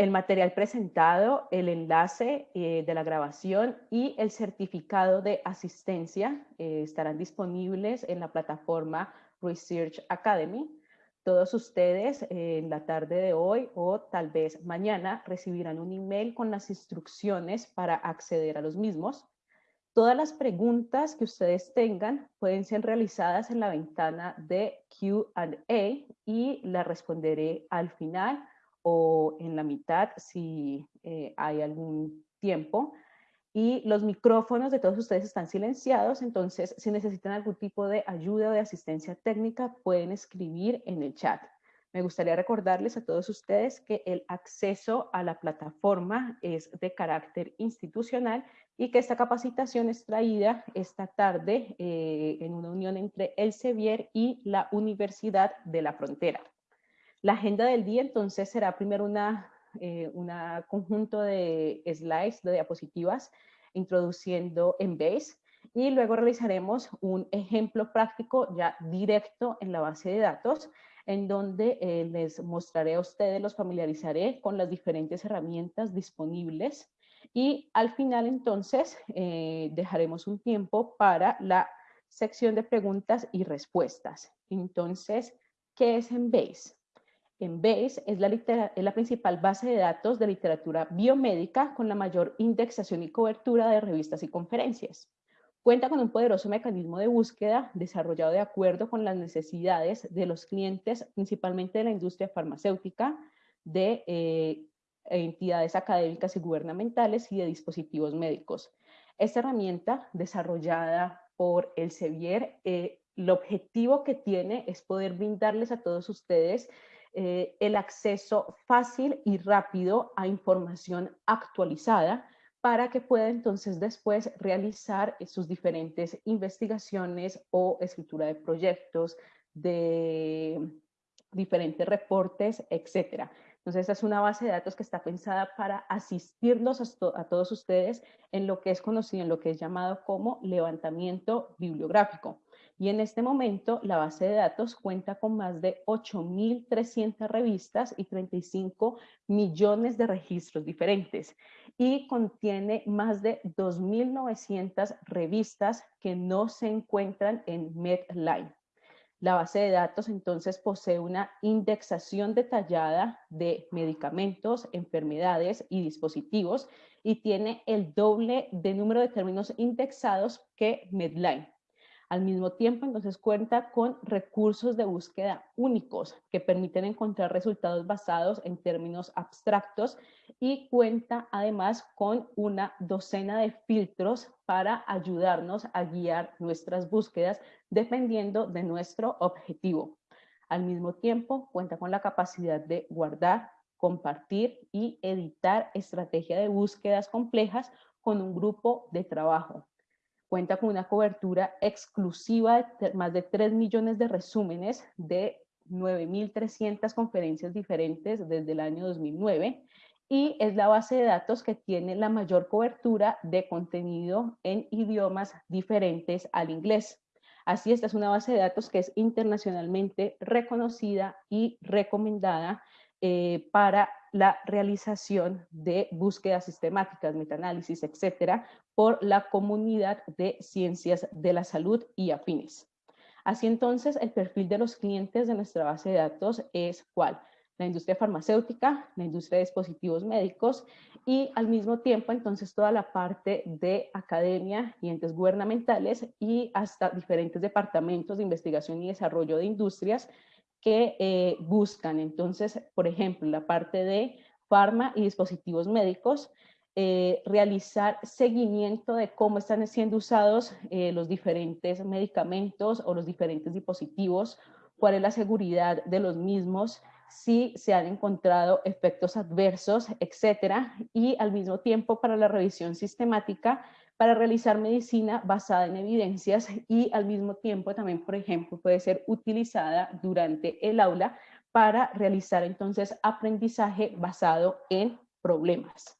el material presentado, el enlace eh, de la grabación y el certificado de asistencia eh, estarán disponibles en la plataforma Research Academy. Todos ustedes eh, en la tarde de hoy o tal vez mañana recibirán un email con las instrucciones para acceder a los mismos. Todas las preguntas que ustedes tengan pueden ser realizadas en la ventana de Q&A y las responderé al final o en la mitad si eh, hay algún tiempo. Y los micrófonos de todos ustedes están silenciados, entonces si necesitan algún tipo de ayuda o de asistencia técnica pueden escribir en el chat. Me gustaría recordarles a todos ustedes que el acceso a la plataforma es de carácter institucional y que esta capacitación es traída esta tarde eh, en una unión entre el Sevier y la Universidad de la Frontera. La agenda del día entonces será primero una, eh, conjunto de slides, de diapositivas, introduciendo en Base y luego realizaremos un ejemplo práctico ya directo en la base de datos en donde eh, les mostraré a ustedes, los familiarizaré con las diferentes herramientas disponibles y al final entonces eh, dejaremos un tiempo para la sección de preguntas y respuestas. Entonces, ¿qué es Embase? Embase es la, es la principal base de datos de literatura biomédica con la mayor indexación y cobertura de revistas y conferencias. Cuenta con un poderoso mecanismo de búsqueda desarrollado de acuerdo con las necesidades de los clientes, principalmente de la industria farmacéutica, de eh, entidades académicas y gubernamentales y de dispositivos médicos. Esta herramienta desarrollada por el Sevier, eh, el objetivo que tiene es poder brindarles a todos ustedes eh, el acceso fácil y rápido a información actualizada para que pueda entonces después realizar sus diferentes investigaciones o escritura de proyectos, de diferentes reportes, etcétera. Entonces, esta es una base de datos que está pensada para asistirlos a, todos ustedes en lo que es conocido, en lo que es llamado como levantamiento bibliográfico. Y en este momento la base de datos cuenta con más de 8.300 revistas y 35 millones de registros diferentes y contiene más de 2.900 revistas que no se encuentran en Medline. La base de datos entonces posee una indexación detallada de medicamentos, enfermedades y dispositivos y tiene el doble de número de términos indexados que Medline. Al mismo tiempo, entonces cuenta con recursos de búsqueda únicos que permiten encontrar resultados basados en términos abstractos y cuenta además con una docena de filtros para ayudarnos a guiar nuestras búsquedas dependiendo de nuestro objetivo. Al mismo tiempo, cuenta con la capacidad de guardar, compartir y editar estrategias de búsquedas complejas con un grupo de trabajo cuenta con una cobertura exclusiva de más de 3 millones de resúmenes de 9.300 conferencias diferentes desde el año 2009 y es la base de datos que tiene la mayor cobertura de contenido en idiomas diferentes al inglés. Así, esta es una base de datos que es internacionalmente reconocida y recomendada eh, para la realización de búsquedas sistemáticas, metaanálisis, etcétera, por la comunidad de ciencias de la salud y afines. Así entonces, el perfil de los clientes de nuestra base de datos es cuál? La industria farmacéutica, la industria de dispositivos médicos y al mismo tiempo entonces toda la parte de academia y entes gubernamentales y hasta diferentes departamentos de investigación y desarrollo de industrias que eh, buscan. Entonces, por ejemplo, la parte de farma y dispositivos médicos, eh, realizar seguimiento de cómo están siendo usados eh, los diferentes medicamentos o los diferentes dispositivos, cuál es la seguridad de los mismos, si se han encontrado efectos adversos, etcétera, y al mismo tiempo para la revisión sistemática para realizar medicina basada en evidencias y al mismo tiempo también, por ejemplo, puede ser utilizada durante el aula para realizar entonces aprendizaje basado en problemas.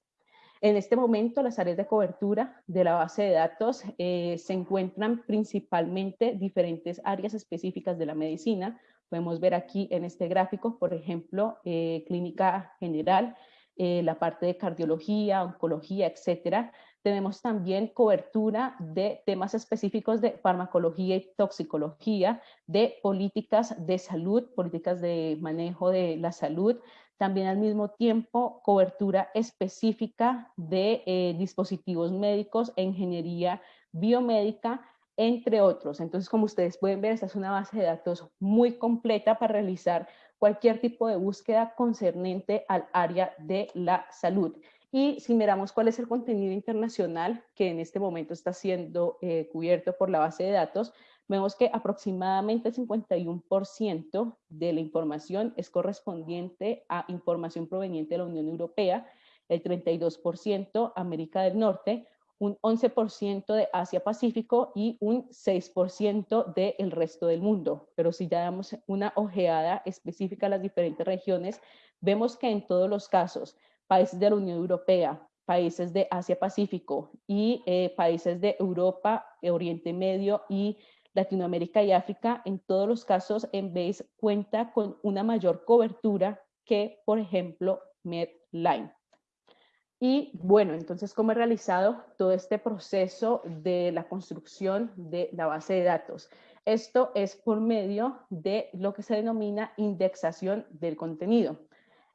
En este momento, las áreas de cobertura de la base de datos eh, se encuentran principalmente diferentes áreas específicas de la medicina, Podemos ver aquí en este gráfico, por ejemplo, eh, clínica general, eh, la parte de cardiología, oncología, etcétera. Tenemos también cobertura de temas específicos de farmacología y toxicología, de políticas de salud, políticas de manejo de la salud, también al mismo tiempo cobertura específica de eh, dispositivos médicos ingeniería biomédica, entre otros. Entonces, como ustedes pueden ver, esta es una base de datos muy completa para realizar cualquier tipo de búsqueda concerniente al área de la salud. Y si miramos cuál es el contenido internacional que en este momento está siendo eh, cubierto por la base de datos, vemos que aproximadamente el 51% de la información es correspondiente a información proveniente de la Unión Europea, el 32% América del Norte, un 11% de Asia-Pacífico y un 6% del resto del mundo. Pero si ya damos una ojeada específica a las diferentes regiones, vemos que en todos los casos, países de la Unión Europea, países de Asia-Pacífico y eh, países de Europa, Oriente Medio y Latinoamérica y África, en todos los casos, en vez cuenta con una mayor cobertura que, por ejemplo, Medline. Y bueno, entonces, ¿cómo he realizado todo este proceso de la construcción de la base de datos? Esto es por medio de lo que se denomina indexación del contenido.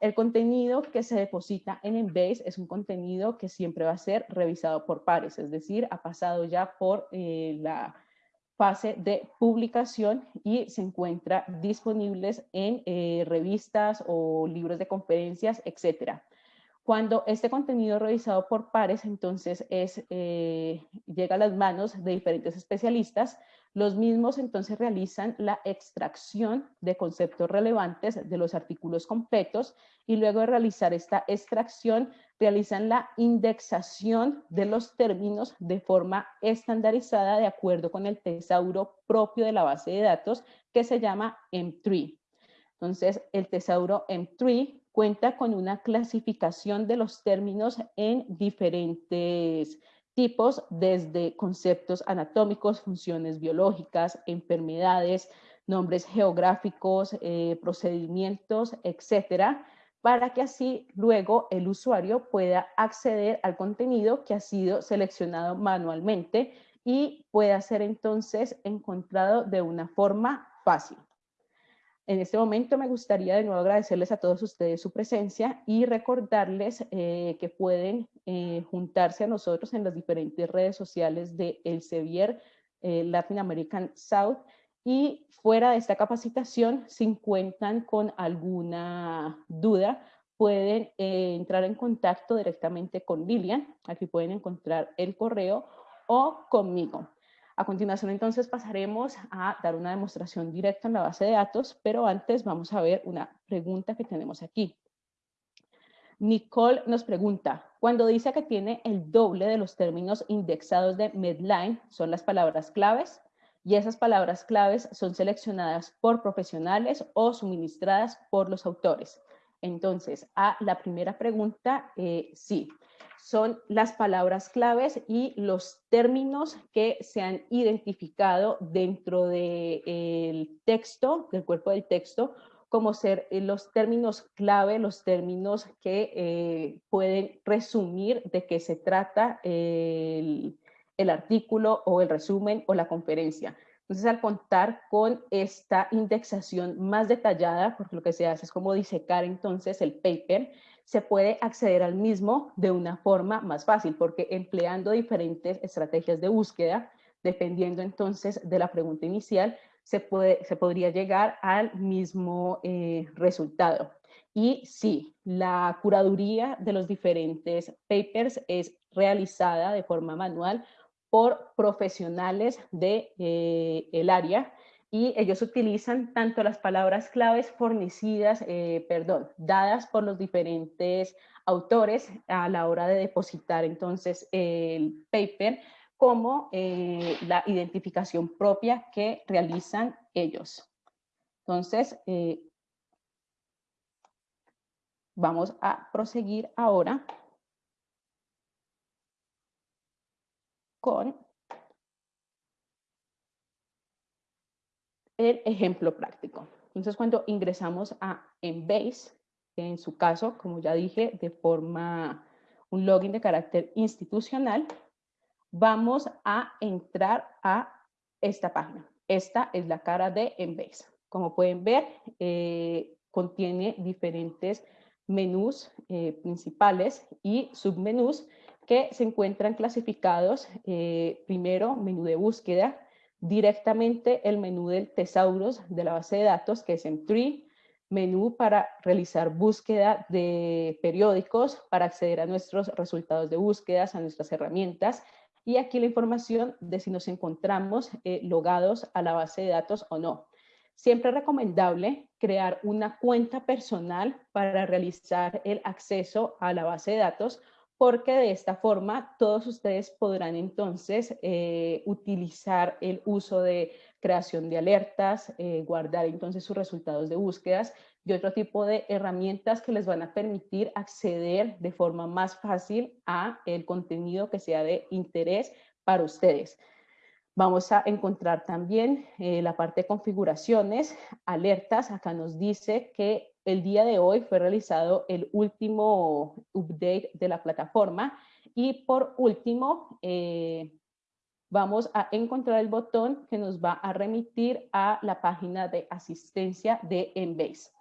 El contenido que se deposita en Embase es un contenido que siempre va a ser revisado por pares, es decir, ha pasado ya por eh, la fase de publicación y se encuentra disponibles en eh, revistas o libros de conferencias, etcétera. Cuando este contenido revisado por pares, entonces es, eh, llega a las manos de diferentes especialistas, los mismos entonces realizan la extracción de conceptos relevantes de los artículos completos y luego de realizar esta extracción realizan la indexación de los términos de forma estandarizada de acuerdo con el tesauro propio de la base de datos que se llama M3. Entonces, el tesauro M3 cuenta con una clasificación de los términos en diferentes tipos, desde conceptos anatómicos, funciones biológicas, enfermedades, nombres geográficos, eh, procedimientos, etcétera, para que así luego el usuario pueda acceder al contenido que ha sido seleccionado manualmente y pueda ser entonces encontrado de una forma fácil. En este momento me gustaría de nuevo agradecerles a todos ustedes su presencia y recordarles eh, que pueden eh, juntarse a nosotros en las diferentes redes sociales de El Sevier eh, Latin American South y fuera de esta capacitación, si encuentran con alguna duda, pueden entrar en contacto directamente con Lilian, aquí pueden encontrar el correo, o conmigo. A continuación, entonces, pasaremos a dar una demostración directa en la base de datos, pero antes vamos a ver una pregunta que tenemos aquí. Nicole nos pregunta, cuando dice que tiene el doble de los términos indexados de Medline, ¿son las palabras claves? Y esas palabras claves son seleccionadas por profesionales o suministradas por los autores. Entonces, a la primera pregunta, eh, sí son las palabras claves y los términos que se han identificado dentro del texto, del cuerpo del texto, como ser eh, los términos clave, los términos que eh, pueden resumir de qué se trata el, el artículo o el resumen o la conferencia. Entonces, al contar con esta indexación más detallada, porque lo que se hace es como disecar entonces el paper, se puede acceder al mismo de una forma más fácil, porque empleando diferentes estrategias de búsqueda, dependiendo entonces de la pregunta inicial, se, puede, se podría llegar al mismo eh, resultado. Y sí, la curaduría de los diferentes papers es realizada de forma manual por profesionales del de, eh, área y ellos utilizan tanto las palabras claves fornecidas, eh, perdón, dadas por los diferentes autores a la hora de depositar entonces el paper, como eh, la identificación propia que realizan ellos. Entonces, vamos a proseguir ahora con el ejemplo práctico. Entonces, cuando ingresamos a Embase, en su caso, como ya dije, de forma un login de carácter institucional, vamos a entrar a esta página. Esta es la cara de Embase. Como pueden ver, eh, contiene diferentes menús eh, principales y submenús que se encuentran clasificados, eh, primero, menú de búsqueda, directamente el menú del Tesauros de la base de datos, que es en Tree, menú para realizar búsqueda de periódicos, para acceder a nuestros resultados de búsquedas, a nuestras herramientas, y aquí la información de si nos encontramos eh, logados a la base de datos o no. Siempre es recomendable crear una cuenta personal para realizar el acceso a la base de datos porque de esta forma todos ustedes podrán entonces eh, utilizar el uso de creación de alertas, eh, guardar entonces sus resultados de búsquedas y otro tipo de herramientas que les van a permitir acceder de forma más fácil a el contenido que sea de interés para ustedes. Vamos a encontrar también eh, la parte de configuraciones, alertas. Acá nos dice que el día de hoy fue realizado el último update de la plataforma. Y por último, eh, vamos a encontrar el botón que nos va a remitir a la página de asistencia de Embase.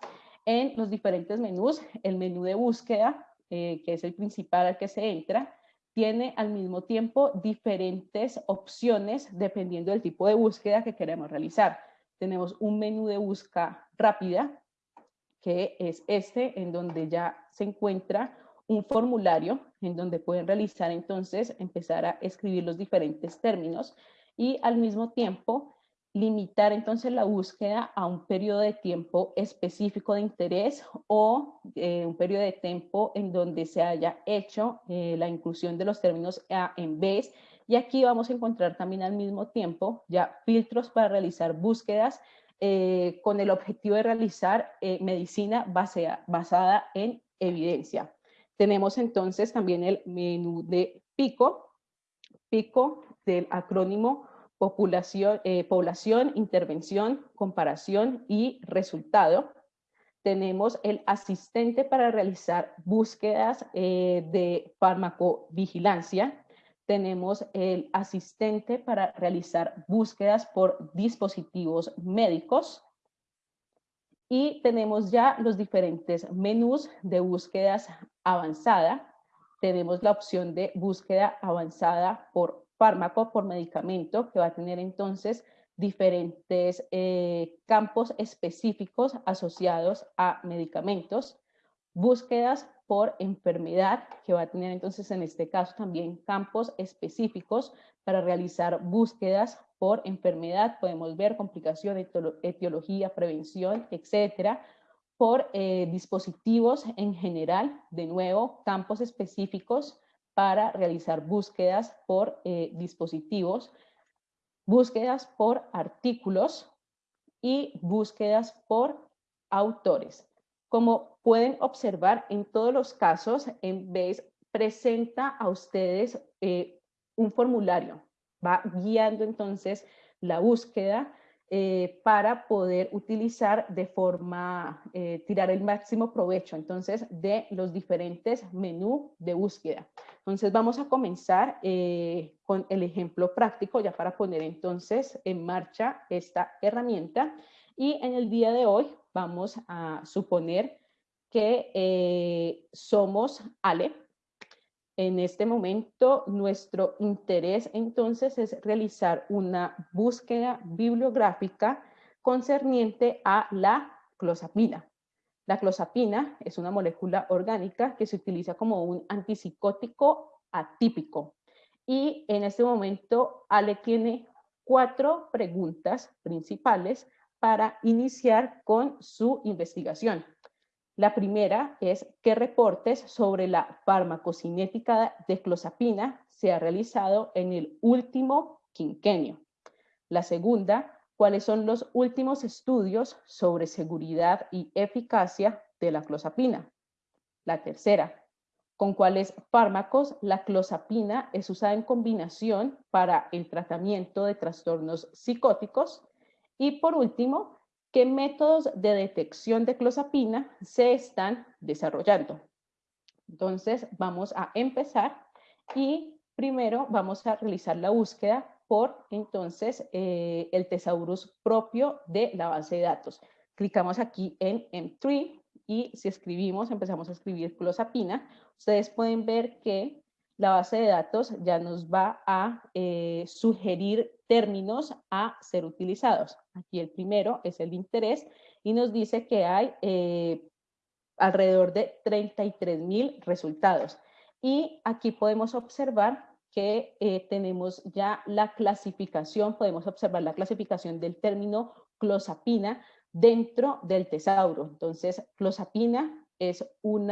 En los diferentes menús, el menú de búsqueda, eh, que es el principal al que se entra, tiene al mismo tiempo diferentes opciones dependiendo del tipo de búsqueda que queremos realizar. Tenemos un menú de búsqueda rápida, que es este, en donde ya se encuentra un formulario en donde pueden realizar entonces, empezar a escribir los diferentes términos y al mismo tiempo limitar entonces la búsqueda a un periodo de tiempo específico de interés o eh, un periodo de tiempo en donde se haya hecho eh, la inclusión de los términos A en B. Y aquí vamos a encontrar también al mismo tiempo ya filtros para realizar búsquedas eh, con el objetivo de realizar medicina basada en evidencia. Tenemos entonces también el menú de PICO, PICO del acrónimo población, eh, población, intervención, comparación y resultado. Tenemos el asistente para realizar búsquedas eh, de farmacovigilancia. Tenemos el asistente para realizar búsquedas por dispositivos médicos. Y tenemos ya los diferentes menús de búsquedas avanzada. Tenemos la opción de búsqueda avanzada por fármaco por medicamento que va a tener entonces diferentes eh, campos específicos asociados a medicamentos, búsquedas por enfermedad, que va a tener entonces en este caso también campos específicos para realizar búsquedas por enfermedad, podemos ver complicación, etiología, prevención, etcétera, por eh, dispositivos en general, de nuevo, campos específicos para realizar búsquedas por eh, dispositivos, búsquedas por artículos y búsquedas por autores. Como pueden observar, en todos los casos, en vez presenta a ustedes eh, un formulario, va guiando entonces la búsqueda eh, para poder utilizar de forma, tirar el máximo provecho entonces de los diferentes menús de búsqueda. Entonces vamos a comenzar eh, con el ejemplo práctico ya para poner entonces en marcha esta herramienta y en el día de hoy vamos a suponer que eh, somos Ale. En este momento nuestro interés entonces es realizar una búsqueda bibliográfica concerniente a la clozapina. La clozapina es una molécula orgánica que se utiliza como un antipsicótico atípico. Y en este momento Ale tiene cuatro preguntas principales para iniciar con su investigación. La primera es qué reportes sobre la farmacocinética de clozapina se ha realizado en el último quinquenio. La segunda, cuáles son los últimos estudios sobre seguridad y eficacia de la clozapina. La tercera, con cuáles fármacos la clozapina es usada en combinación para el tratamiento de trastornos psicóticos. Y por último, qué métodos de detección de clozapina se están desarrollando. Entonces, vamos a empezar y primero vamos a realizar la búsqueda por entonces eh, el tesaurus propio de la base de datos. Clicamos aquí en M3 y si escribimos, empezamos a escribir clozapina, ustedes pueden ver que la base de datos ya nos va a eh, sugerir términos a ser utilizados. Aquí el primero es el interés y nos dice que hay eh, alrededor de 33 mil resultados. Y aquí podemos observar que eh, tenemos ya la clasificación, podemos observar la clasificación del término clozapina dentro del tesauro. Entonces, clozapina es un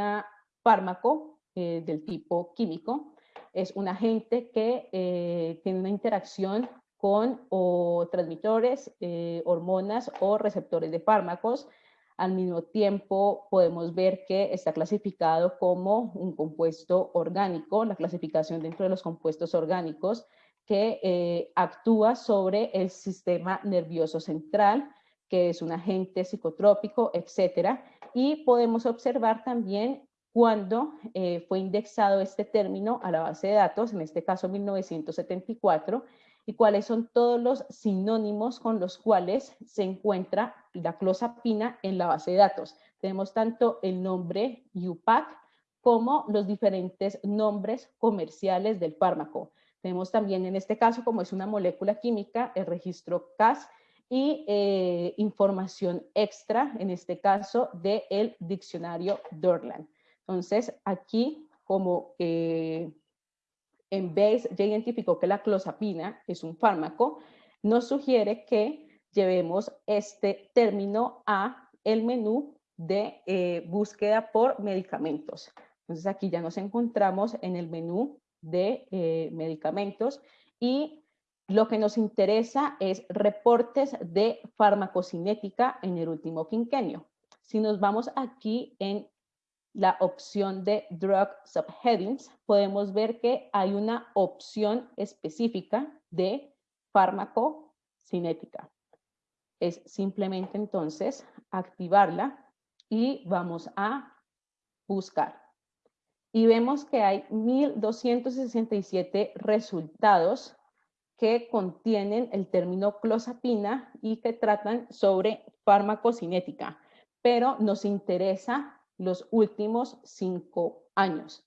fármaco del tipo químico es un agente que eh, tiene una interacción con o transmitores, eh, hormonas o receptores de fármacos. Al mismo tiempo podemos ver que está clasificado como un compuesto orgánico, la clasificación dentro de los compuestos orgánicos que eh, actúa sobre el sistema nervioso central, que es un agente psicotrópico, etcétera. Y podemos observar también cuando eh, fue indexado este término a la base de datos, en este caso 1974, y cuáles son todos los sinónimos con los cuales se encuentra la clozapina en la base de datos. Tenemos tanto el nombre UPAC como los diferentes nombres comerciales del fármaco. Tenemos también en este caso, como es una molécula química, el registro CAS y eh, información extra, en este caso, del diccionario Dorland. Entonces, aquí, como en vez ya identificó que la clozapina es un fármaco, nos sugiere que llevemos este término a el menú de eh, búsqueda por medicamentos. Entonces aquí ya nos encontramos en el menú de eh, medicamentos y lo que nos interesa es reportes de farmacocinética en el último quinquenio. Si nos vamos aquí en la opción de Drug Subheadings, podemos ver que hay una opción específica de fármaco cinética. Es simplemente entonces activarla y vamos a buscar. Y vemos que hay 1.267 resultados que contienen el término clozapina y que tratan sobre farmacocinética, pero nos interesa los últimos cinco años.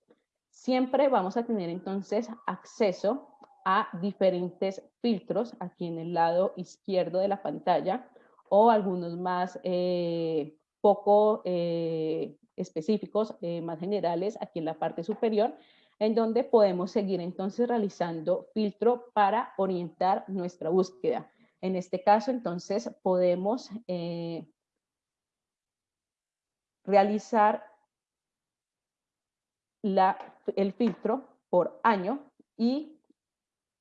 Siempre vamos a tener entonces acceso a diferentes filtros aquí en el lado izquierdo de la pantalla o algunos más eh, poco eh, específicos, eh, más generales aquí en la parte superior, en donde podemos seguir entonces realizando filtro para orientar nuestra búsqueda. En este caso, entonces, podemos realizar el filtro por año y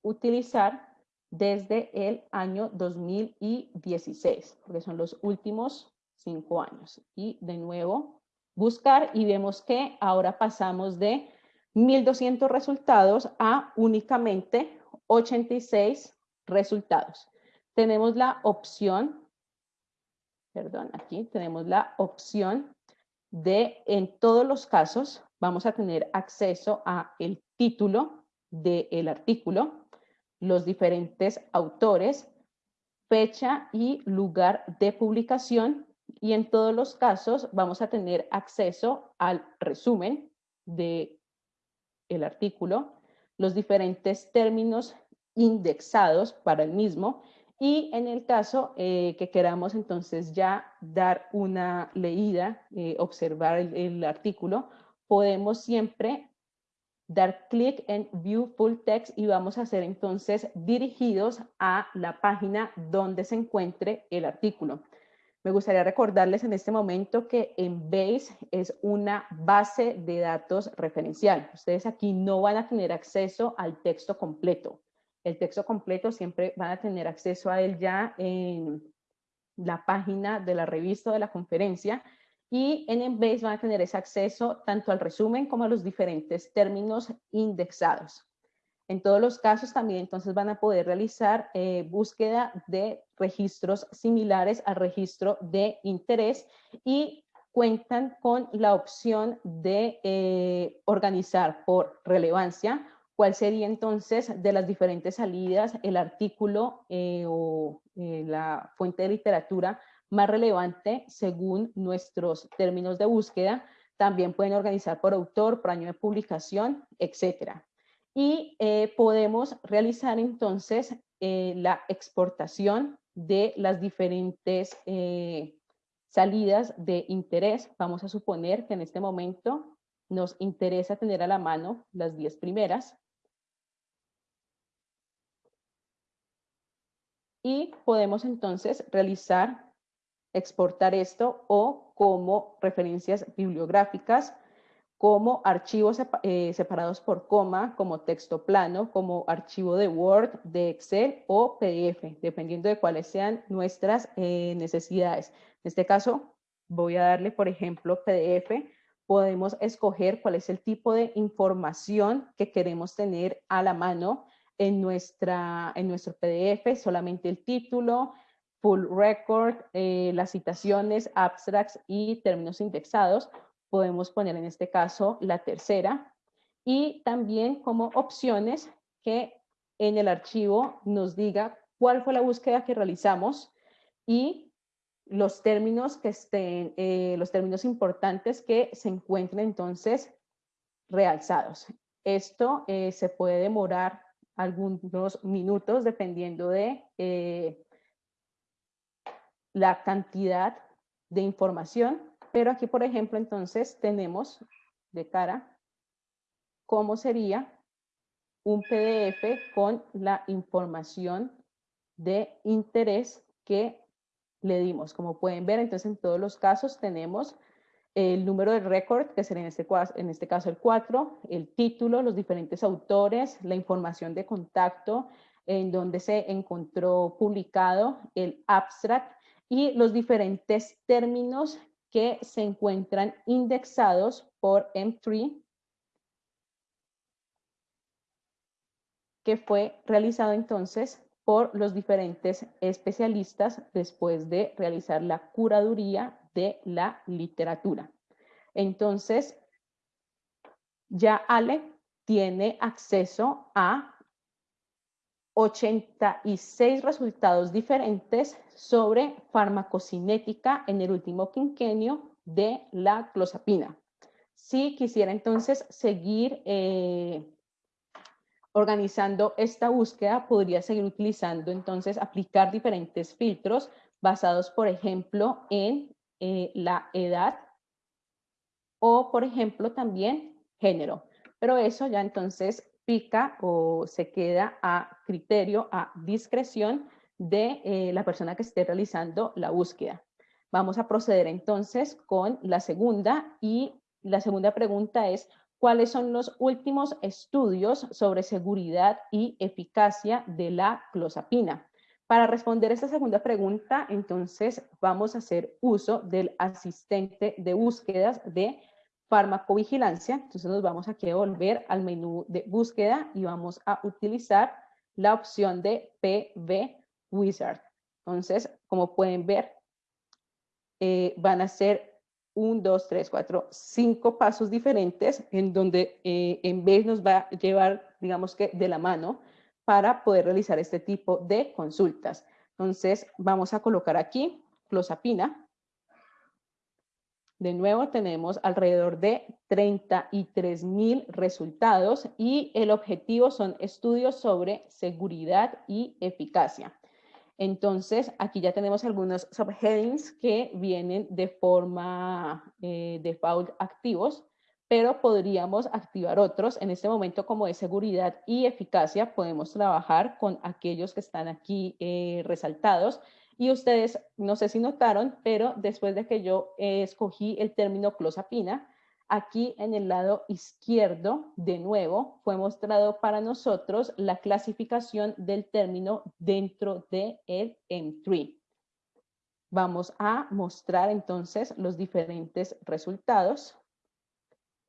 utilizar desde el año 2016, porque son los últimos cinco años. Y de nuevo, buscar y vemos que ahora pasamos de 1.200 resultados a únicamente 86 resultados. Tenemos la opción, perdón, aquí tenemos la opción de, en todos los casos, vamos a tener acceso a el título del artículo, los diferentes autores, fecha y lugar de publicación y en todos los casos vamos a tener acceso al resumen de el artículo, los diferentes términos indexados para el mismo y en el caso eh, que queramos entonces ya dar una leída, eh, observar el, artículo, podemos siempre dar clic en View Full Text y vamos a ser entonces dirigidos a la página donde se encuentre el artículo. Me gustaría recordarles en este momento que Embase es una base de datos referencial. Ustedes aquí no van a tener acceso al texto completo el texto completo siempre van a tener acceso a él ya en la página de la revista de la conferencia y en Embase van a tener ese acceso tanto al resumen como a los diferentes términos indexados. En todos los casos también entonces van a poder realizar eh, búsqueda de registros similares al registro de interés y cuentan con la opción de eh, organizar por relevancia cuál sería entonces de las diferentes salidas el artículo eh, o la fuente de literatura más relevante según nuestros términos de búsqueda. También pueden organizar por autor, por año de publicación, etcétera y eh, podemos realizar entonces eh, la exportación de las diferentes eh, salidas de interés. Vamos a suponer que en este momento nos interesa tener a la mano las 10 primeras. Y podemos entonces realizar, exportar esto o como referencias bibliográficas como archivos eh, separados por coma, como texto plano, como archivo de Word, de Excel o PDF, dependiendo de cuáles sean nuestras eh, necesidades. En este caso, voy a darle, por ejemplo, PDF. Podemos escoger cuál es el tipo de información que queremos tener a la mano en, nuestra, en nuestro PDF, solamente el título, full record, eh, las citaciones, abstracts y términos indexados podemos poner en este caso la tercera y también como opciones que en el archivo nos diga cuál fue la búsqueda que realizamos y los términos que estén, eh, los términos importantes que se encuentren entonces realzados. Esto eh, se puede demorar algunos minutos dependiendo de eh, la cantidad de información pero aquí, por ejemplo, entonces tenemos de cara cómo sería un PDF con la información de interés que le dimos. Como pueden ver, entonces en todos los casos tenemos el número de récord, que sería en este, en este caso el 4, el título, los diferentes autores, la información de contacto, en donde se encontró publicado el abstract y los diferentes términos que se encuentran indexados por M3, que fue realizado entonces por los diferentes especialistas después de realizar la curaduría de la literatura. Entonces, ya Ale tiene acceso a 86 resultados diferentes sobre farmacocinética en el último quinquenio de la clozapina. Si quisiera entonces seguir eh, organizando esta búsqueda, podría seguir utilizando entonces, aplicar diferentes filtros basados, por ejemplo, en eh, la edad o, por ejemplo, también género. Pero eso ya entonces pica o se queda a criterio, a discreción de eh, la persona que esté realizando la búsqueda. Vamos a proceder entonces con la segunda y la segunda pregunta es ¿cuáles son los últimos estudios sobre seguridad y eficacia de la clozapina? Para responder esta segunda pregunta, entonces vamos a hacer uso del asistente de búsquedas de farmacovigilancia. Entonces nos vamos aquí a volver al menú de búsqueda y vamos a utilizar la opción de PV Wizard. Entonces, como pueden ver, eh, van a ser un, dos, tres, cuatro, cinco pasos diferentes en donde eh, en vez nos va a llevar, digamos que de la mano, para poder realizar este tipo de consultas. Entonces, vamos a colocar aquí clozapina. De nuevo tenemos alrededor de 33 mil resultados y el objetivo son estudios sobre seguridad y eficacia. Entonces, aquí ya tenemos algunos subheadings que vienen de forma eh, default activos, pero podríamos activar otros. En este momento, como de seguridad y eficacia, podemos trabajar con aquellos que están aquí eh, resaltados y ustedes, no sé si notaron, pero después de que yo eh, escogí el término clozapina, aquí en el lado izquierdo, de nuevo, fue mostrado para nosotros la clasificación del término dentro de el M3. Vamos a mostrar entonces los diferentes resultados.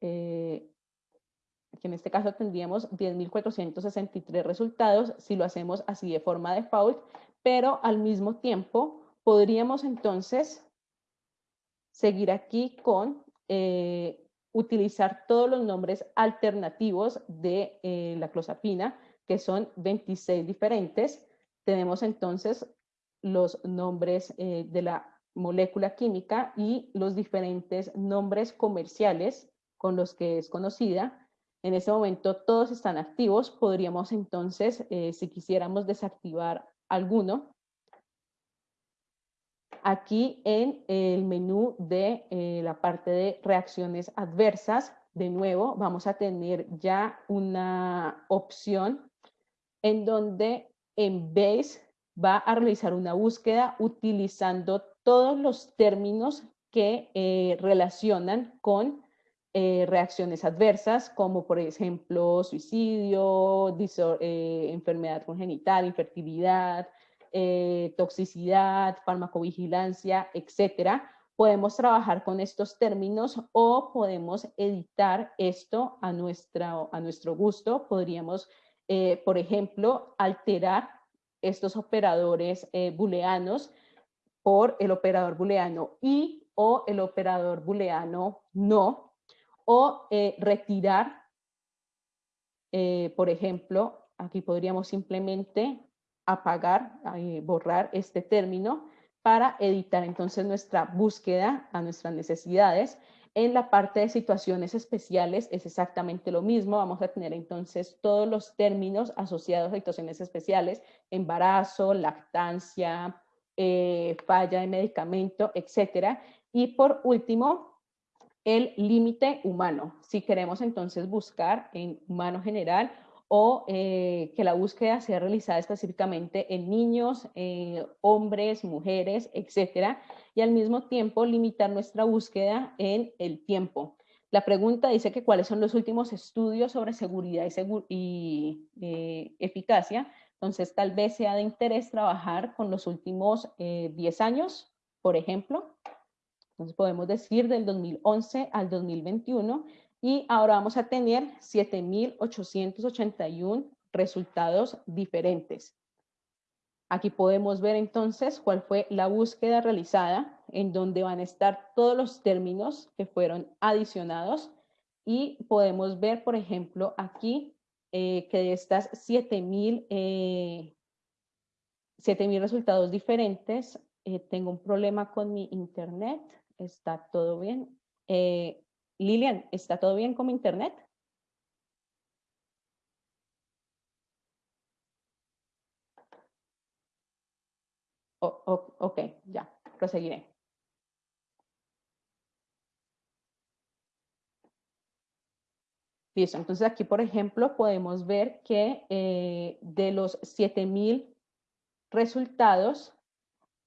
Eh, Aquí en este caso tendríamos 10.463 resultados si lo hacemos así de forma default, pero al mismo tiempo podríamos entonces seguir aquí con eh, utilizar todos los nombres alternativos de eh, la clozapina, que son 26 diferentes. Tenemos entonces los nombres eh, de la molécula química y los diferentes nombres comerciales con los que es conocida. En este momento todos están activos. Podríamos entonces, si quisiéramos desactivar alguno, Aquí en el menú de eh, la parte de reacciones adversas, de nuevo vamos a tener ya una opción en donde en Base va a realizar una búsqueda utilizando todos los términos que eh, relacionan con eh, reacciones adversas, como por ejemplo suicidio, enfermedad congenital, infertilidad, eh, toxicidad, farmacovigilancia, etcétera, podemos trabajar con estos términos o podemos editar esto a, a nuestro gusto. Podríamos, eh, por ejemplo, alterar estos operadores eh, booleanos por el operador booleano y o el operador booleano no, o retirar, por ejemplo, aquí podríamos simplemente apagar, eh, borrar este término para editar entonces nuestra búsqueda a nuestras necesidades. En la parte de situaciones especiales es exactamente lo mismo. Vamos a tener entonces todos los términos asociados a situaciones especiales, embarazo, lactancia, eh, falla de medicamento, etcétera. Y por último, el límite humano. Si queremos entonces buscar en humano general o eh, que la búsqueda sea realizada específicamente en niños, eh, hombres, mujeres, etcétera, y al mismo tiempo limitar nuestra búsqueda en el tiempo. La pregunta dice que cuáles son los últimos estudios sobre seguridad y, eh, eficacia, entonces tal vez sea de interés trabajar con los últimos 10 años, por ejemplo, entonces podemos decir del 2011 al 2021 y ahora vamos a tener 7.881 resultados diferentes. Aquí podemos ver entonces cuál fue la búsqueda realizada, en donde van a estar todos los términos que fueron adicionados y podemos ver, por ejemplo, aquí eh, que de estas 7.000 eh, resultados diferentes, eh, tengo un problema con mi internet, está todo bien. Eh, Lilian, ¿está todo bien con internet? ok, ya, proseguiré. Listo, entonces aquí, por ejemplo, podemos ver que eh, de los 7000 resultados,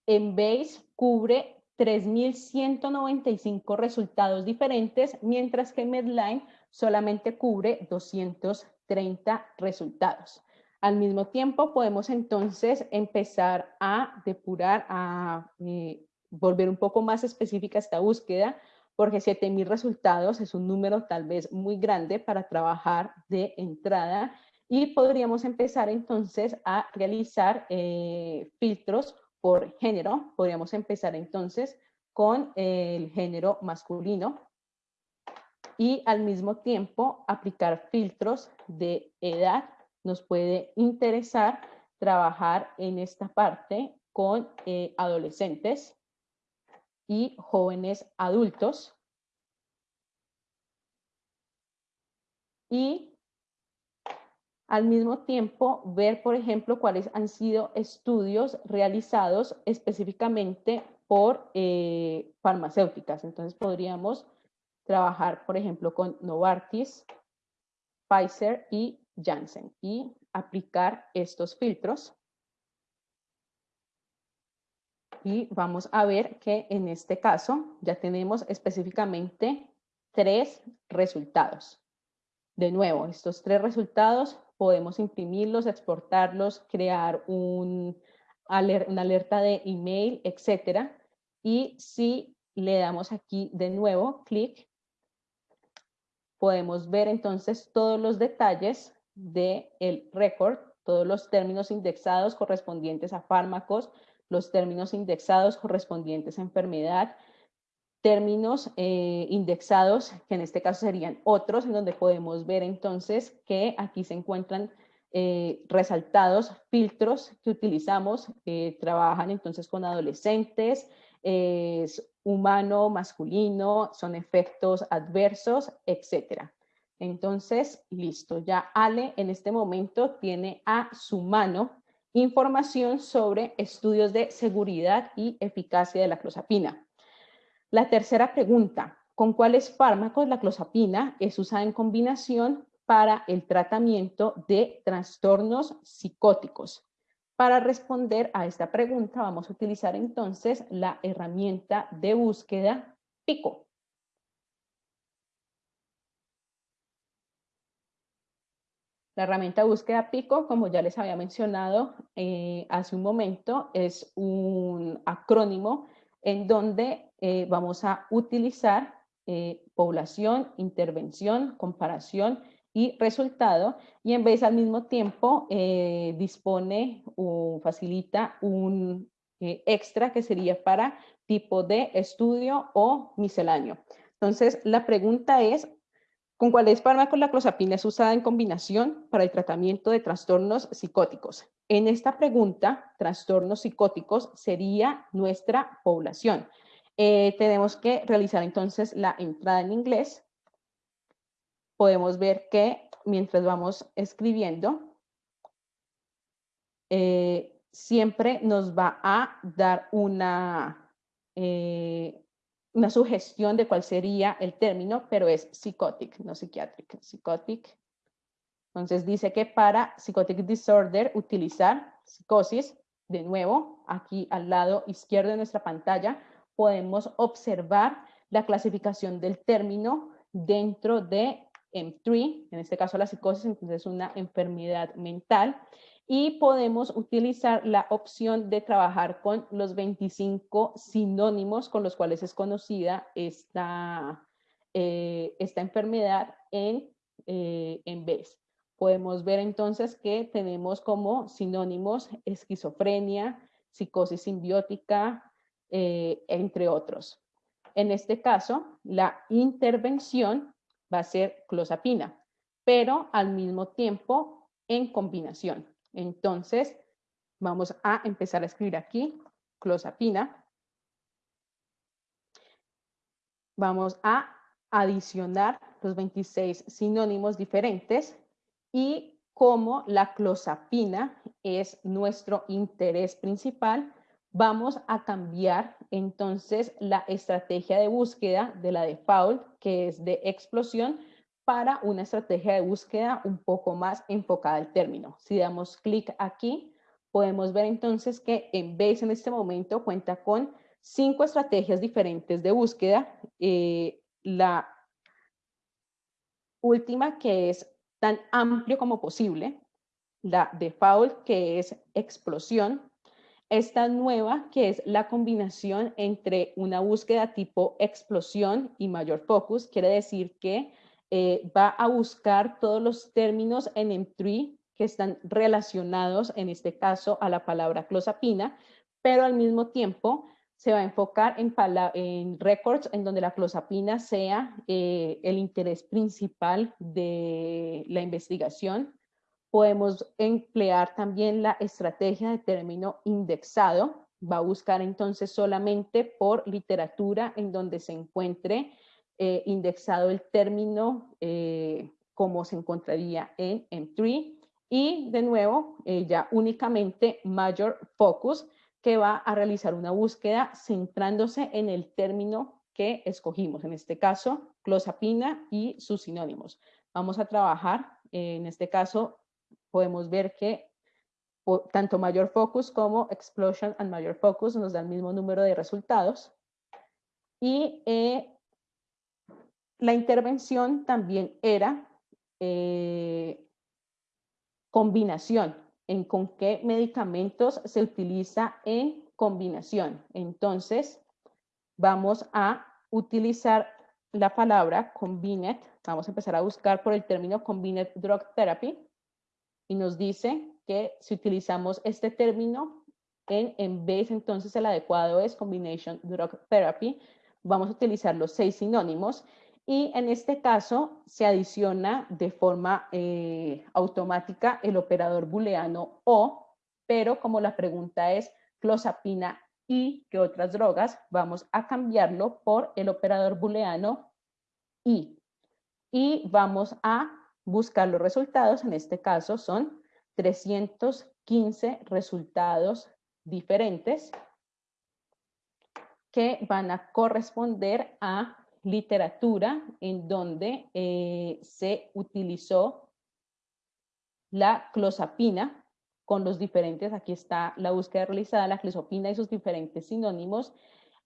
en Base cubre 3.195 resultados diferentes, mientras que Medline solamente cubre 230 resultados. Al mismo tiempo, podemos entonces empezar a depurar, a eh, volver un poco más específica esta búsqueda, porque 7.000 resultados es un número tal vez muy grande para trabajar de entrada y podríamos empezar entonces a realizar eh, filtros por género, podríamos empezar entonces con el género masculino y al mismo tiempo aplicar filtros de edad. Nos puede interesar trabajar en esta parte con eh, adolescentes y jóvenes adultos. Y al mismo tiempo, ver, por ejemplo, cuáles han sido estudios realizados específicamente por eh, farmacéuticas. Entonces, podríamos trabajar, por ejemplo, con Novartis, Pfizer y Janssen y aplicar estos filtros. Y vamos a ver que en este caso ya tenemos específicamente tres resultados. De nuevo, estos tres resultados podemos imprimirlos, exportarlos, crear un, una alerta de email, etcétera. Y si le damos aquí de nuevo clic, podemos ver entonces todos los detalles del el récord, todos los términos indexados correspondientes a fármacos, los términos indexados correspondientes a enfermedad, términos eh, indexados, que en este caso serían otros, en donde podemos ver entonces que aquí se encuentran eh, resaltados filtros que utilizamos, trabajan entonces con adolescentes, es humano, masculino, son efectos adversos, etcétera. Entonces, listo, ya Ale en este momento tiene a su mano información sobre estudios de seguridad y eficacia de la clozapina. La tercera pregunta, ¿con cuáles fármacos la clozapina es usada en combinación para el tratamiento de trastornos psicóticos? Para responder a esta pregunta vamos a utilizar entonces la herramienta de búsqueda PICO. La herramienta de búsqueda PICO, como ya les había mencionado eh, hace un momento, es un acrónimo en donde eh, vamos a utilizar eh, población, intervención, comparación y resultado, y en vez al mismo tiempo eh, dispone o facilita un extra que sería para tipo de estudio o misceláneo. Entonces, la pregunta es, ¿con cuáles fármacos la clozapina es usada en combinación para el tratamiento de trastornos psicóticos? En esta pregunta, trastornos psicóticos sería nuestra población. Eh, tenemos que realizar entonces la entrada en inglés podemos ver que mientras vamos escribiendo, eh, siempre nos va a dar una, eh, una sugestión de cuál sería el término, pero es psychotic, no psychiatric, psychotic. Entonces dice que para psychotic disorder utilizar psicosis, de nuevo, aquí al lado izquierdo de nuestra pantalla, podemos observar la clasificación del término dentro de M3, en este caso la psicosis, entonces es una enfermedad mental, y podemos utilizar la opción de trabajar con los 25 sinónimos con los cuales es conocida esta, eh, esta enfermedad en, eh, en vez. Podemos ver entonces que tenemos como sinónimos esquizofrenia, psicosis simbiótica, eh, entre otros. En este caso, la intervención va a ser clozapina, pero al mismo tiempo en combinación. Entonces, vamos a empezar a escribir aquí clozapina. Vamos a adicionar los 26 sinónimos diferentes y como la clozapina es nuestro interés principal, vamos a cambiar entonces la estrategia de búsqueda de la default, que es de explosión, para una estrategia de búsqueda un poco más enfocada al término. Si damos clic aquí, podemos ver entonces que en vez en este momento cuenta con cinco estrategias diferentes de búsqueda. Eh, la última que es tan amplio como posible, la default que es explosión, esta nueva, que es la combinación entre una búsqueda tipo explosión y mayor focus, quiere decir que eh, va a buscar todos los términos en M3 que están relacionados, en este caso, a la palabra clozapina, pero al mismo tiempo se va a enfocar en, en records en donde la clozapina sea eh, el interés principal de la investigación Podemos emplear también la estrategia de término indexado. Va a buscar entonces solamente por literatura en donde se encuentre eh, indexado el término eh, como se encontraría en M3. Y de nuevo, eh, ya únicamente Major Focus, que va a realizar una búsqueda centrándose en el término que escogimos, en este caso, clozapina y sus sinónimos. Vamos a trabajar, en este caso, podemos ver que tanto mayor focus como explosion and mayor focus nos da el mismo número de resultados. Y eh, la intervención también era eh, combinación, en con qué medicamentos se utiliza en combinación. Entonces, vamos a utilizar la palabra combined, vamos a empezar a buscar por el término combined drug therapy y nos dice que si utilizamos este término en, en vez entonces el adecuado es combination drug therapy, vamos a utilizar los seis sinónimos y en este caso se adiciona de forma eh, automática el operador booleano o, pero como la pregunta es clozapina y que otras drogas, vamos a cambiarlo por el operador booleano y. Y vamos a buscar los resultados, en este caso son 315 resultados diferentes que van a corresponder a literatura en donde eh, se utilizó la clozapina con los diferentes, aquí está la búsqueda realizada, la clozapina y sus diferentes sinónimos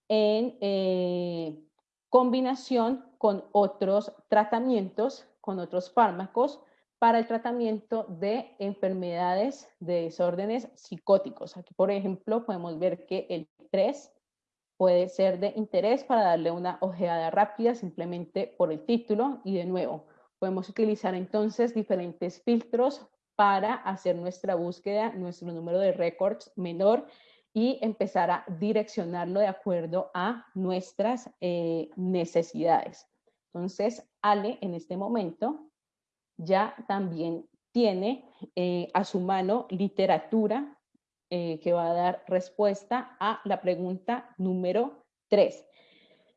en eh, combinación con otros tratamientos, con otros fármacos para el tratamiento de enfermedades de desórdenes psicóticos. Aquí, por ejemplo, podemos ver que el 3 puede ser de interés para darle una ojeada rápida simplemente por el título y de nuevo podemos utilizar entonces diferentes filtros para hacer nuestra búsqueda, nuestro número de récords menor y empezar a direccionarlo de acuerdo a nuestras eh, necesidades. Entonces, Ale en este momento ya también tiene eh, a su mano literatura eh, que va a dar respuesta a la pregunta número 3.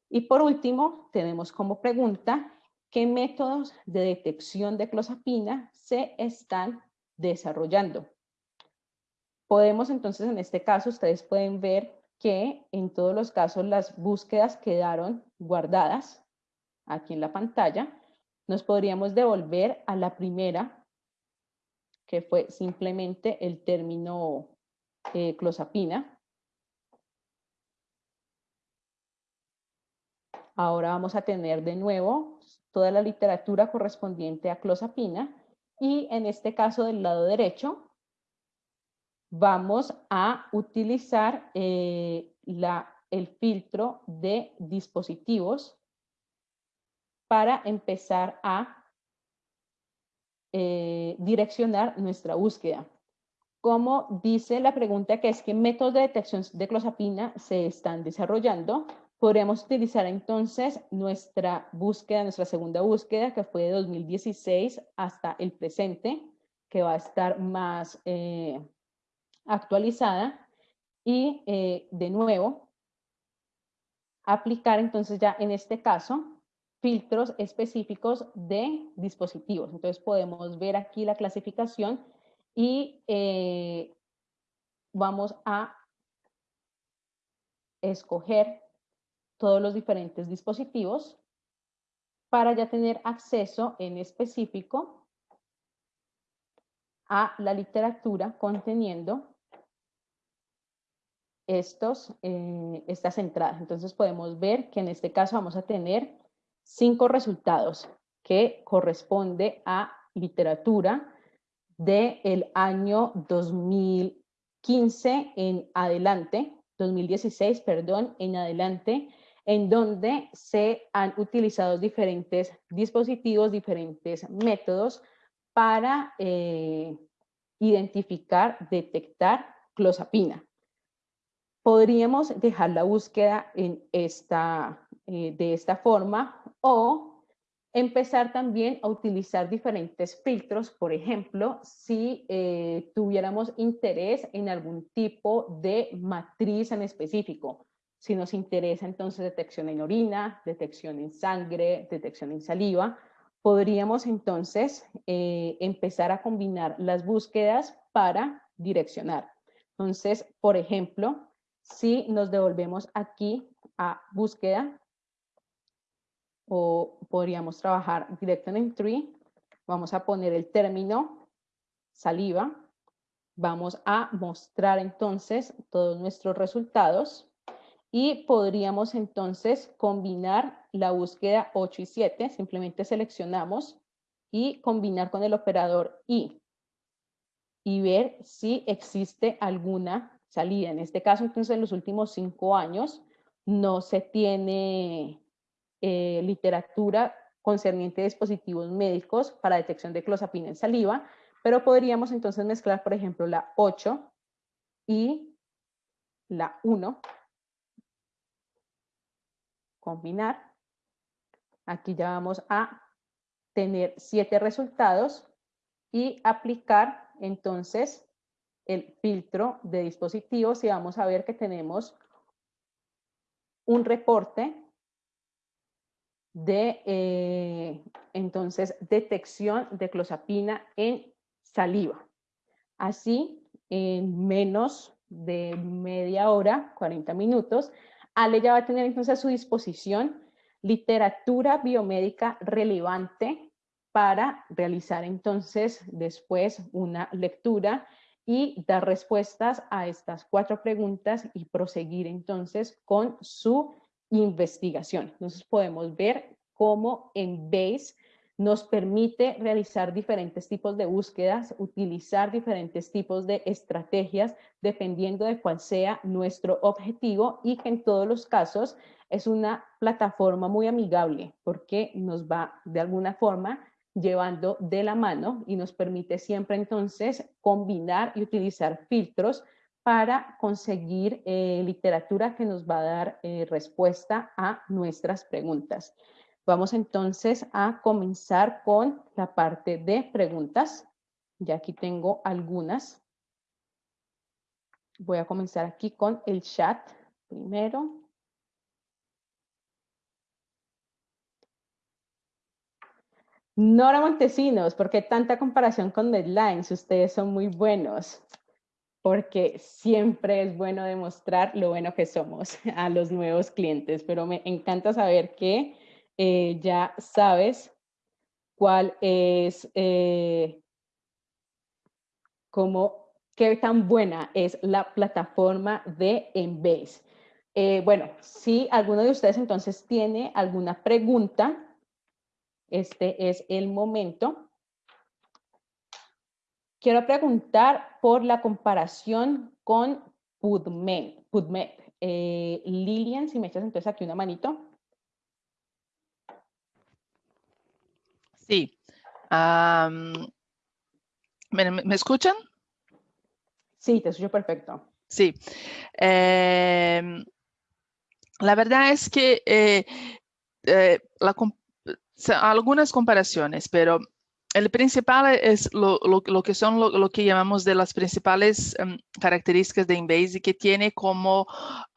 Y por último, tenemos como pregunta, ¿qué métodos de detección de clozapina se están desarrollando? Podemos entonces, en este caso, ustedes pueden ver que en todos los casos las búsquedas quedaron guardadas aquí en la pantalla. Nos podríamos devolver a la primera, que fue simplemente el término eh, clozapina. Ahora vamos a tener de nuevo toda la literatura correspondiente a clozapina y en este caso del lado derecho vamos a utilizar eh, la, el filtro de dispositivos para empezar a eh, direccionar nuestra búsqueda como dice la pregunta que es qué métodos de detección de clozapina se están desarrollando, podríamos utilizar entonces nuestra búsqueda, nuestra segunda búsqueda, que fue de 2016 hasta el presente, que va a estar más eh, actualizada. Y eh, de nuevo, aplicar entonces ya en este caso filtros específicos de dispositivos. Entonces podemos ver aquí la clasificación y eh, vamos a escoger todos los diferentes dispositivos para ya tener acceso en específico a la literatura conteniendo estos, eh, estas entradas. Entonces podemos ver que en este caso vamos a tener cinco resultados que corresponde a literatura, del año 2015 en adelante, 2016, perdón, en adelante, en donde se han utilizado diferentes dispositivos, diferentes métodos para eh, identificar, detectar clozapina. Podríamos dejar la búsqueda en esta, eh, de esta forma o empezar también a utilizar diferentes filtros, por ejemplo, si eh, tuviéramos interés en algún tipo de matriz en específico, si nos interesa entonces detección en orina, detección en sangre, detección en saliva, podríamos entonces eh, empezar a combinar las búsquedas para direccionar. Entonces, por ejemplo, si nos devolvemos aquí a búsqueda, o podríamos trabajar directo en el tree. Vamos a poner el término saliva. Vamos a mostrar entonces todos nuestros resultados y podríamos entonces combinar la búsqueda 8 y 7. Simplemente seleccionamos y combinar con el operador y y ver si existe alguna salida. En este caso, entonces, en los últimos cinco años no se tiene eh, literatura concerniente a dispositivos médicos para detección de clozapina en saliva, pero podríamos entonces mezclar, por ejemplo, la 8 y la 1, combinar. Aquí ya vamos a tener siete resultados y aplicar entonces el filtro de dispositivos y vamos a ver que tenemos un reporte de eh, entonces detección de clozapina en saliva. Así, en menos de media hora, 40 minutos, Ale ya va a tener entonces a su disposición literatura biomédica relevante para realizar entonces después una lectura y dar respuestas a estas cuatro preguntas y proseguir entonces con su investigación. Entonces podemos ver cómo en BASE nos permite realizar diferentes tipos de búsquedas, utilizar diferentes tipos de estrategias dependiendo de cuál sea nuestro objetivo y que en todos los casos es una plataforma muy amigable porque nos va de alguna forma llevando de la mano y nos permite siempre entonces combinar y utilizar filtros para conseguir eh, literatura que nos va a dar eh, respuesta a nuestras preguntas. Vamos entonces a comenzar con la parte de preguntas. Ya aquí tengo algunas. Voy a comenzar aquí con el chat primero. Nora Montesinos, ¿por qué tanta comparación con Deadlines? Ustedes son muy buenos, porque siempre es bueno demostrar lo bueno que somos a los nuevos clientes, pero me encanta saber que eh, ya sabes cuál es, eh, cómo, qué tan buena es la plataforma de Embase. Eh, bueno, si alguno de ustedes entonces tiene alguna pregunta, este es el momento. Quiero preguntar por la comparación con PubMed. PubMed. Lilian, si me echas entonces aquí una manito. Sí. ¿me, escuchan? Sí, te escucho perfecto. Sí. Em, la verdad es que eh, eh, algunas comparaciones, pero el principal es lo, que son lo, que llamamos de las principales em, características de Embase que tiene como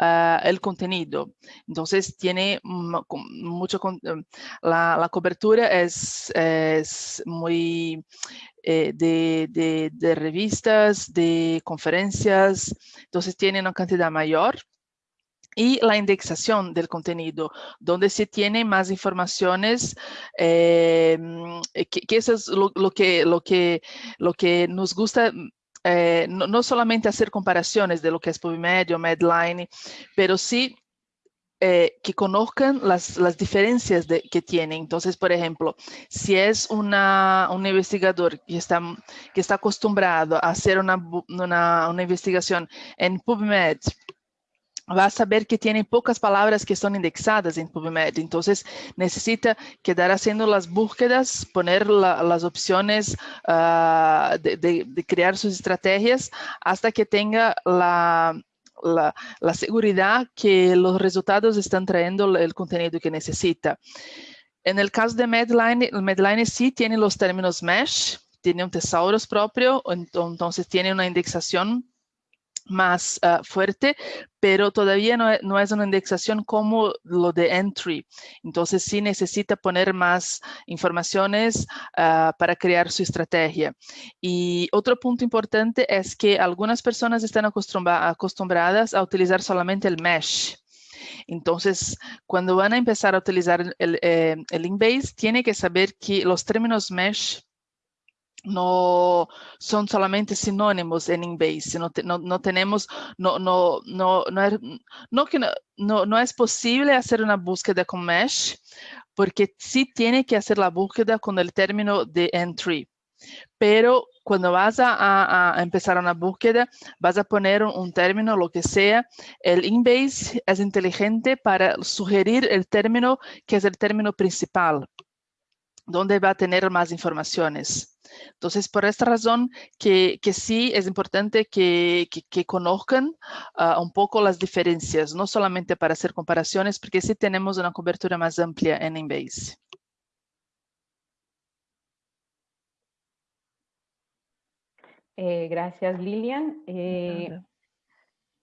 ah, el contenido. Entonces tiene mucho, em, la, cobertura es, es muy eh, de, de revistas, de conferencias, entonces tiene una cantidad mayor y la indexación del contenido, donde se tiene más informaciones, eh, que, eso es lo, que, lo, que, lo que nos gusta eh, no, solamente hacer comparaciones de lo que es PubMed o Medline, pero sí eh, que conozcan las, las diferencias que tienen. Entonces, por ejemplo, si es una, un investigador que está, que está acostumbrado a hacer una, una, una investigación en PubMed, va a saber que tiene pocas palabras que son indexadas en PubMed. Entonces necesita quedar haciendo las búsquedas, poner las opciones ah, de, crear sus estrategias hasta que tenga la, seguridad que los resultados están trayendo el contenido que necesita. En el caso de Medline, Medline sí tiene los términos mesh, tiene un tesaurus propio, entonces tiene una indexación más ah, fuerte, pero todavía no, es una indexación como lo de entry. Entonces sí necesita poner más informaciones ah, para crear su estrategia. Y otro punto importante es que algunas personas están acostumbradas a utilizar solamente el mesh. Entonces, cuando van a empezar a utilizar el, eh, el Inbase, tiene que saber que los términos mesh no son solamente sinónimos en Inbase, no, no, no tenemos, no, no, no, no, es, no, que no, no, es posible hacer una búsqueda con mesh, porque sí tiene que hacer la búsqueda con el término de entry. pero cuando vas a, empezar una búsqueda, vas a poner un, término, lo que sea. El Inbase es inteligente para sugerir el término que es el término principal, donde va a tener más informaciones. Entonces, por esta razón que, sí es importante que, conozcan ah, un poco las diferencias, no solamente para hacer comparaciones, porque sí tenemos una cobertura más amplia en Inbase. Eh, gracias, Lilian. Eh,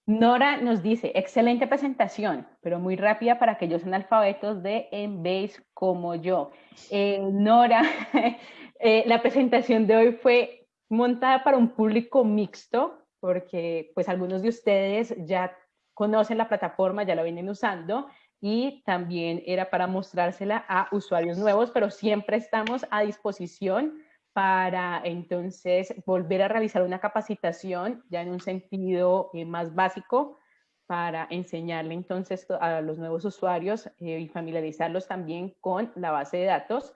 Nora nos dice, excelente presentación, pero muy rápida para aquellos analfabetos de Embase como yo. Eh, Nora, la presentación de hoy fue montada para un público mixto, porque pues algunos de ustedes ya conocen la plataforma, ya la vienen usando, y también era para mostrársela a usuarios nuevos, pero siempre estamos a disposición para entonces volver a realizar una capacitación ya en un sentido eh, más básico para enseñarle entonces a los nuevos usuarios eh, y familiarizarlos también con la base de datos.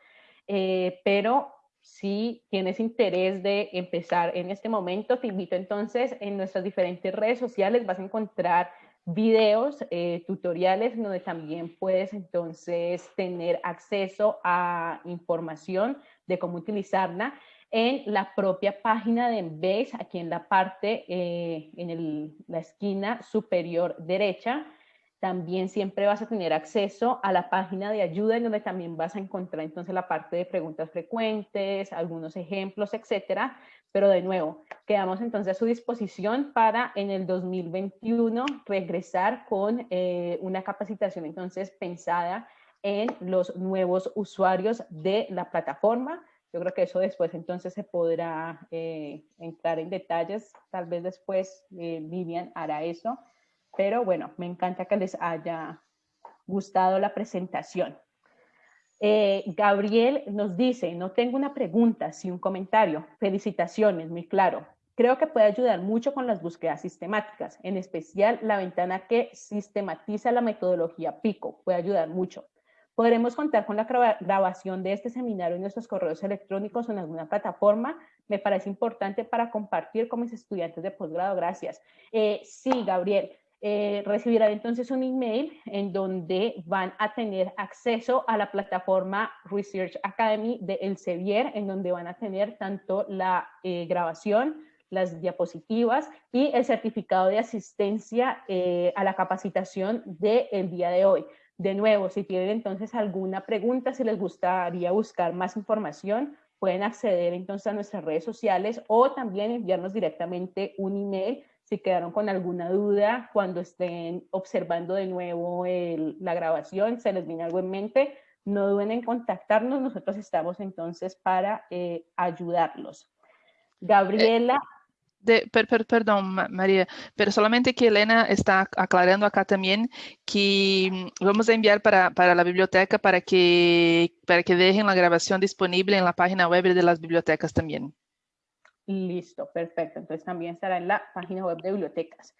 Eh, pero si tienes interés de empezar en este momento, te invito entonces en nuestras diferentes redes sociales, vas a encontrar videos, tutoriales, donde también puedes entonces tener acceso a información de cómo utilizarla en la propia página de Embase, aquí en la parte, eh, en la esquina superior derecha. También siempre vas a tener acceso a la página de ayuda en donde también vas a encontrar entonces la parte de preguntas frecuentes, algunos ejemplos, etcétera. Pero de nuevo, quedamos entonces a su disposición para en el 2021 regresar con eh, una capacitación entonces pensada en los nuevos usuarios de la plataforma. Yo creo que eso después entonces se podrá eh, entrar en detalles, tal vez después eh, Vivian hará eso, pero bueno, me encanta que les haya gustado la presentación. Eh, Gabriel nos dice, no tengo una pregunta, sí un comentario. Felicitaciones, muy claro. Creo que puede ayudar mucho con las búsquedas sistemáticas, en especial la ventana que sistematiza la metodología PICO, puede ayudar mucho. Podremos contar con la grabación de este seminario en nuestros correos electrónicos o en alguna plataforma. Me parece importante para compartir con mis estudiantes de posgrado. Gracias. Eh, sí, Gabriel. Eh, recibirán entonces un email en donde van a tener acceso a la plataforma Research Academy de Elsevier, en donde van a tener tanto la eh, grabación, las diapositivas y el certificado de asistencia eh, a la capacitación del día de hoy. De nuevo, si tienen entonces alguna pregunta, si les gustaría buscar más información, pueden acceder entonces a nuestras redes sociales o también enviarnos directamente un email si quedaron con alguna duda cuando estén observando de nuevo la grabación, se les viene algo en mente, no duden en contactarnos, nosotros estamos entonces para eh, ayudarlos. Gabriela perdón, María, pero solamente que Elena está aclarando acá también que mm, vamos a enviar para, la biblioteca para que, para que dejen la grabación disponible en la página web de las bibliotecas también. Listo, perfecto. Entonces también estará en la página web de bibliotecas.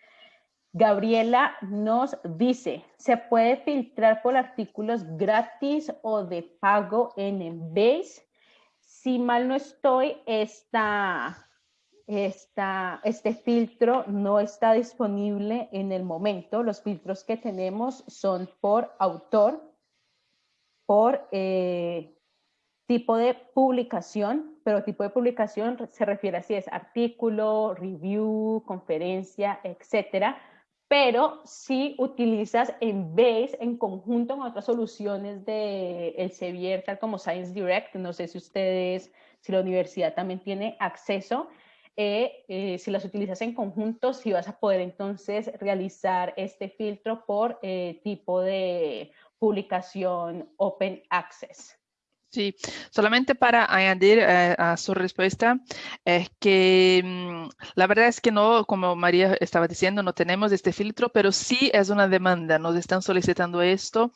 Gabriela nos dice, ¿se puede filtrar por artículos gratis o de pago en Embase? Si mal no estoy, esta este filtro no está disponible en el momento. Los filtros que tenemos son por autor, por eh, tipo de publicación, pero tipo de publicación se refiere a si es artículo, review, conferencia, etcétera. Pero si utilizas en vez, en conjunto con otras soluciones de Elsevier, tal como Science Direct, no sé si ustedes, si la universidad también tiene acceso, eh, eh, si las utilizas en conjunto, si vas a poder entonces realizar este filtro por eh, tipo de publicación Open Access. Sí, solamente para añadir a su respuesta, es que mm, la verdad es que no, como María estaba diciendo, no tenemos este filtro, pero sí es una demanda, nos están solicitando esto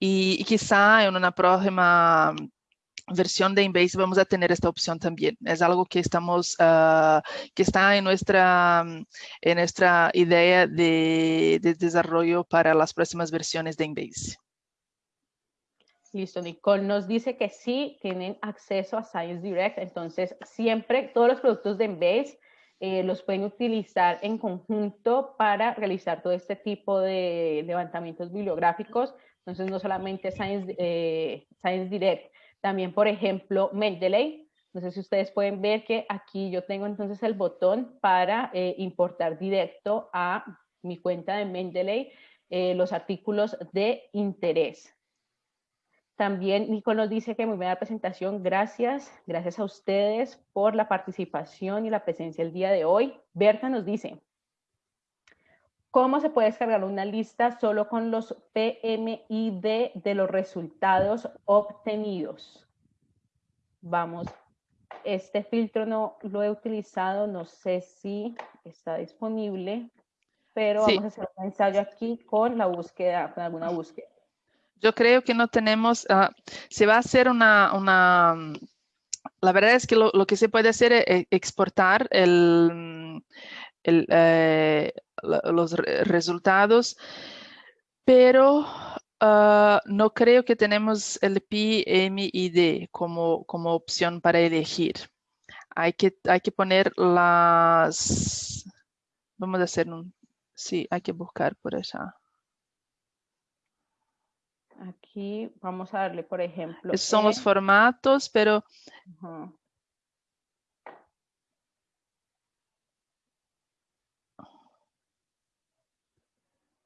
y, quizá en una próxima versión de Embase vamos a tener esta opción también. Es algo que estamos, uh, que está en nuestra, en nuestra idea de, de, desarrollo para las próximas versiones de Embase. Listo, Nicole nos dice que sí tienen acceso a Science Direct, entonces siempre todos los productos de Embase eh, los pueden utilizar en conjunto para realizar todo este tipo de levantamientos bibliográficos, entonces no solamente Science, eh, Science Direct, también por ejemplo Mendeley, no sé si ustedes pueden ver que aquí yo tengo entonces el botón para eh, importar directo a mi cuenta de Mendeley los artículos de interés. También Nico nos dice que muy buena presentación, gracias, gracias a ustedes por la participación y la presencia el día de hoy. Berta nos dice, ¿cómo se puede descargar una lista solo con los PMID de los resultados obtenidos? Vamos, este filtro no lo he utilizado, no sé si está disponible, pero vamos a hacer un ensayo aquí con la búsqueda, con alguna búsqueda. Yo creo que no tenemos, uh, se va a hacer una, la verdad es que lo, que se puede hacer es exportar el, eh, los resultados, pero uh, no creo que tenemos el PMID como, como opción para elegir. Hay que, hay que poner las, vamos a hacer un, sí, hay que buscar por allá. Aquí vamos a darle, por ejemplo. Son los formatos, pero...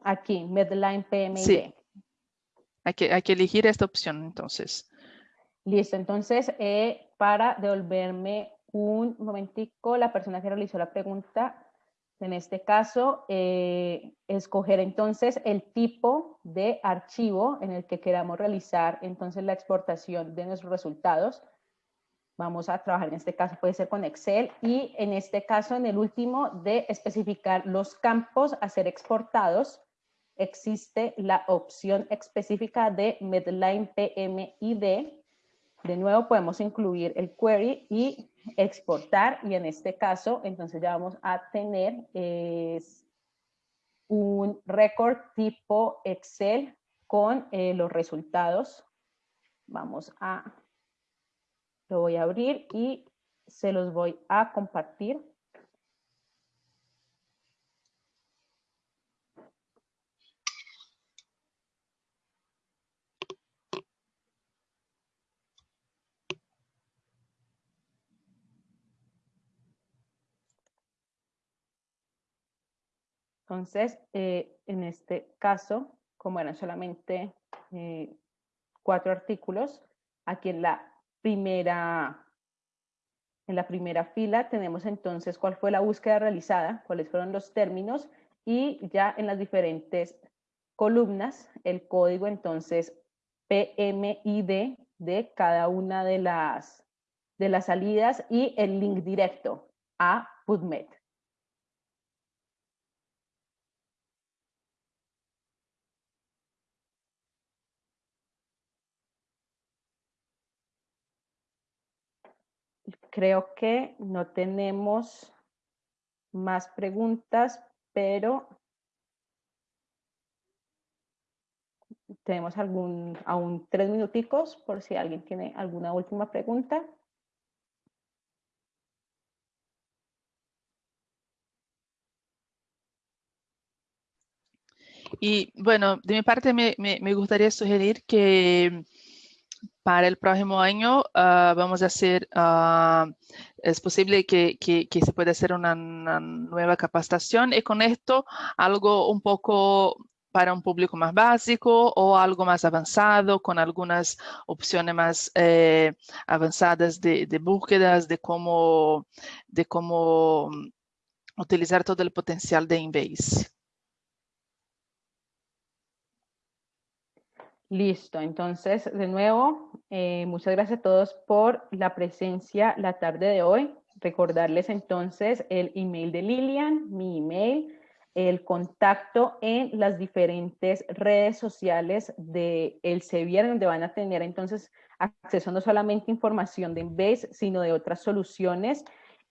Aquí, Medline PMID. Sí. Hay que, hay que elegir esta opción, entonces. Listo, entonces, eh, para devolverme un momentico, la persona que realizó la pregunta en este caso, eh, escoger entonces el tipo de archivo en el que queramos realizar entonces la exportación de nuestros resultados. Vamos a trabajar en este caso, puede ser con Excel y en este caso, en el último, de especificar los campos a ser exportados, existe la opción específica de Medline PMID. De nuevo podemos incluir el query y exportar y en este caso entonces ya vamos a tener un récord tipo Excel con eh, los resultados. Vamos a, lo voy a abrir y se los voy a compartir. Entonces, eh, en este caso, como eran solamente eh, cuatro artículos, aquí en la primera en la primera fila tenemos entonces cuál fue la búsqueda realizada, cuáles fueron los términos y ya en las diferentes columnas el código entonces PMID de cada una de las, de las salidas y el link directo a PubMed. Creo que no tenemos más preguntas, pero tenemos algún, aún tres minuticos por si alguien tiene alguna última pregunta. Y bueno, de mi parte me, me gustaría sugerir que para el próximo año uh, vamos a hacer, uh, es posible que, se pueda hacer una, nueva capacitación y con esto algo un poco para un público más básico o algo más avanzado con algunas opciones más eh, avanzadas de, de, búsquedas de cómo, de cómo utilizar todo el potencial de Inbase. Listo, entonces de nuevo, eh, muchas gracias a todos por la presencia la tarde de hoy. Recordarles entonces el email de Lilian, mi email, el contacto en las diferentes redes sociales de el Sevier, donde van a tener entonces acceso no solamente información de Embase, sino de otras soluciones.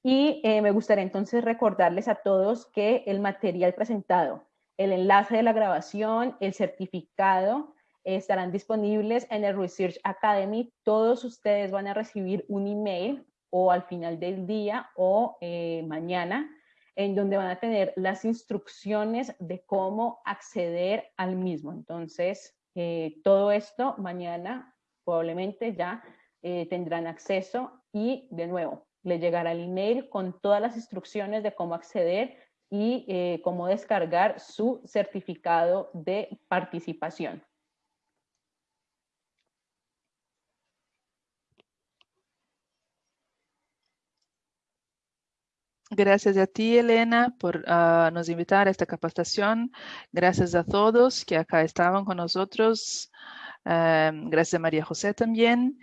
Y eh, me gustaría entonces recordarles a todos que el material presentado, el enlace de la grabación, el certificado, estarán disponibles en el Research Academy. Todos ustedes van a recibir un email o al final del día o eh, mañana, en donde van a tener las instrucciones de cómo acceder al mismo. Entonces, eh, todo esto mañana probablemente ya eh, tendrán acceso y de nuevo, le llegará el email con todas las instrucciones de cómo acceder y cómo descargar su certificado de participación. Gracias a ti, Elena, por uh, nos invitar a esta capacitación. Gracias a todos que acá estaban con nosotros. Um, gracias a María José también.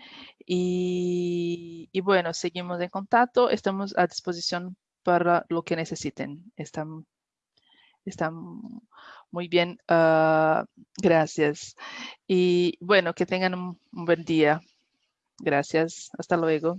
Y, bueno, seguimos en contacto. Estamos a disposición para lo que necesiten. Están, están muy bien. Uh, gracias. Y bueno, que tengan un buen día. Gracias. Hasta luego.